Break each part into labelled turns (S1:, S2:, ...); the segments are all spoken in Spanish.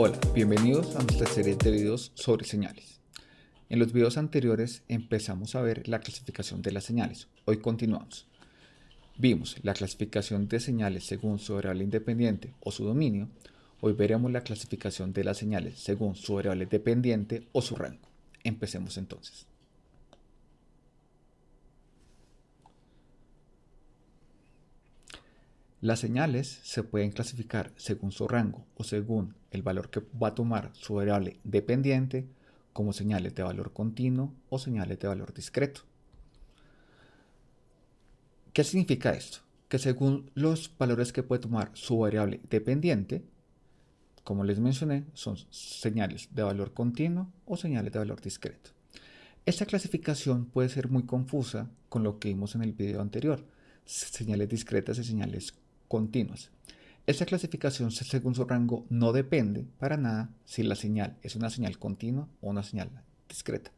S1: Hola, bienvenidos a nuestra serie de videos sobre señales. En los videos anteriores empezamos a ver la clasificación de las señales. Hoy continuamos. Vimos la clasificación de señales según su variable independiente o su dominio. Hoy veremos la clasificación de las señales según su variable dependiente o su rango. Empecemos entonces. Las señales se pueden clasificar según su rango o según el valor que va a tomar su variable dependiente como señales de valor continuo o señales de valor discreto. ¿Qué significa esto? Que según los valores que puede tomar su variable dependiente, como les mencioné, son señales de valor continuo o señales de valor discreto. Esta clasificación puede ser muy confusa con lo que vimos en el video anterior, señales discretas y señales continuas. Esta clasificación según su rango no depende para nada si la señal es una señal continua o una señal discreta.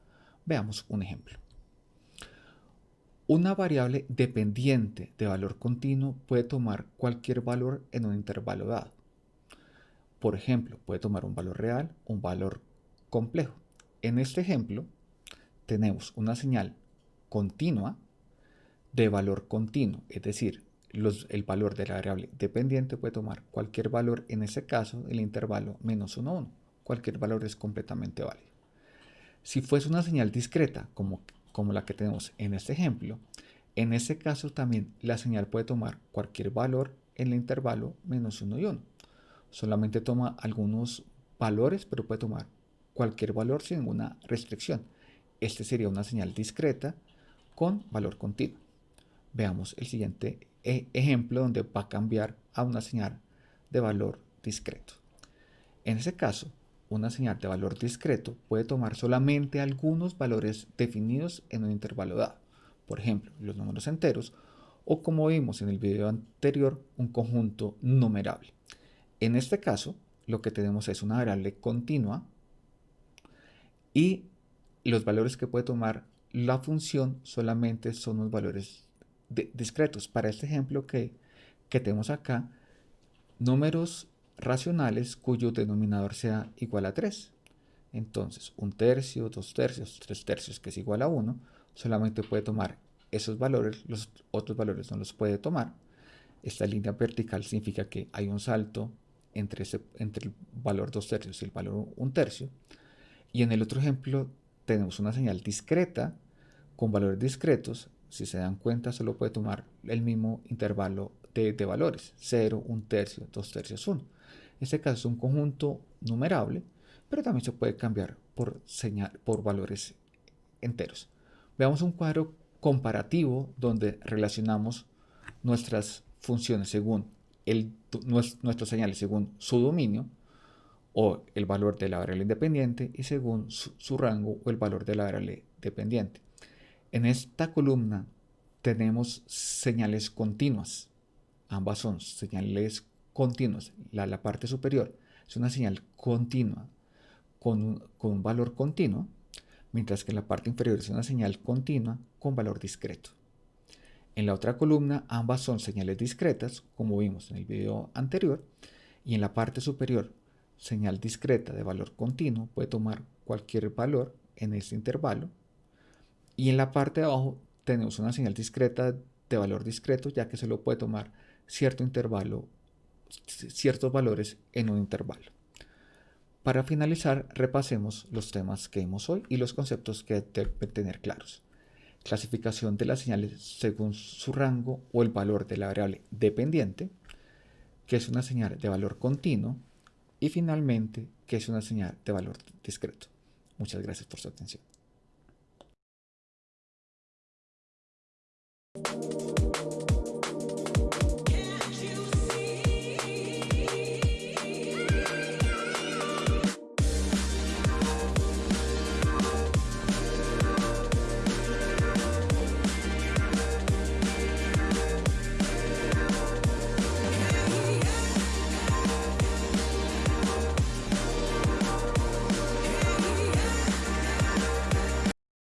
S1: Veamos un ejemplo. Una variable dependiente de valor continuo puede tomar cualquier valor en un intervalo dado. Por ejemplo, puede tomar un valor real un valor complejo. En este ejemplo, tenemos una señal continua de valor continuo, es decir, el valor de la variable dependiente puede tomar cualquier valor, en este caso el intervalo menos 1, 1. Cualquier valor es completamente válido. Si fuese una señal discreta, como, como la que tenemos en este ejemplo, en este caso también la señal puede tomar cualquier valor en el intervalo menos 1 y 1. Solamente toma algunos valores, pero puede tomar cualquier valor sin ninguna restricción. Este sería una señal discreta con valor continuo. Veamos el siguiente e, ejemplo donde va a cambiar a una señal de valor discreto. En ese caso, una señal de valor discreto puede tomar solamente algunos valores definidos en un intervalo dado, por ejemplo, los números enteros, o como vimos en el video anterior, un conjunto numerable. En este caso, lo que tenemos es una variable continua y los valores que puede tomar la función solamente son los valores discretos. Para este ejemplo que, que tenemos acá, números racionales cuyo denominador sea igual a 3. Entonces, un tercio, dos tercios, tres tercios, que es igual a 1, solamente puede tomar esos valores, los otros valores no los puede tomar. Esta línea vertical significa que hay un salto entre, ese, entre el valor 2 tercios y el valor 1 tercio. Y en el otro ejemplo tenemos una señal discreta con valores discretos si se dan cuenta, solo puede tomar el mismo intervalo de, valores, 0, 1 tercio, 2 tercios, 1. En este caso es un conjunto numerable, pero también se puede cambiar por, señal, por valores enteros. Veamos un cuadro comparativo donde relacionamos nuestras funciones según el, nuestros señales según su dominio o el valor de la variable independiente y según su rango o el valor de la variable dependiente. En esta columna tenemos señales continuas. Ambas son señales continuas. La, parte superior es una señal continua con un, valor continuo, mientras que la parte inferior es una señal continua con valor discreto. En la otra columna ambas son señales discretas, como vimos en el video anterior, y en la parte superior, señal discreta de valor continuo puede tomar cualquier valor en este intervalo y en la parte de abajo tenemos una señal discreta de valor discreto, ya que se lo puede tomar cierto intervalo, ciertos valores en un intervalo. Para finalizar, repasemos los temas que vimos hoy y los conceptos que deben tener claros. Clasificación de las señales según su rango o el valor de la variable dependiente, que es una señal de valor continuo, y finalmente, que es una señal de valor discreto. Muchas gracias por su atención.